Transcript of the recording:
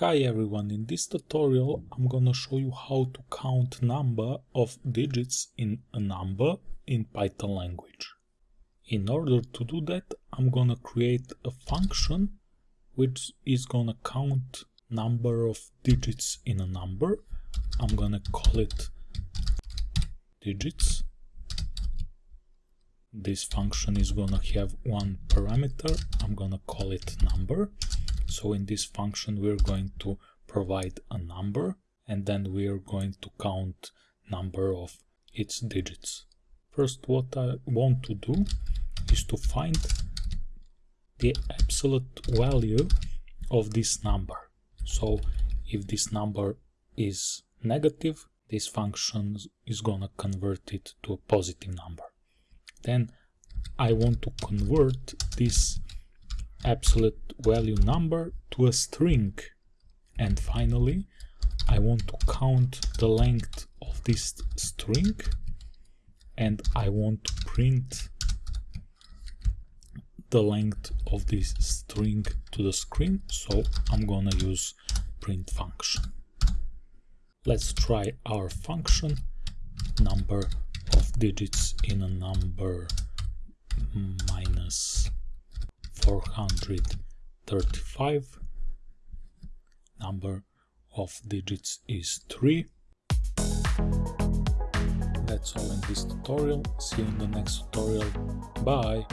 Hi everyone, in this tutorial I'm gonna show you how to count number of digits in a number in Python language. In order to do that I'm gonna create a function which is gonna count number of digits in a number. I'm gonna call it digits. This function is gonna have one parameter, I'm gonna call it number so in this function we're going to provide a number and then we're going to count number of its digits. First what I want to do is to find the absolute value of this number. So if this number is negative, this function is gonna convert it to a positive number. Then I want to convert this absolute value number to a string. And finally, I want to count the length of this string. And I want to print the length of this string to the screen. So I'm gonna use print function. Let's try our function number of digits in a number minus 435 number of digits is 3 that's all in this tutorial. See you in the next tutorial. Bye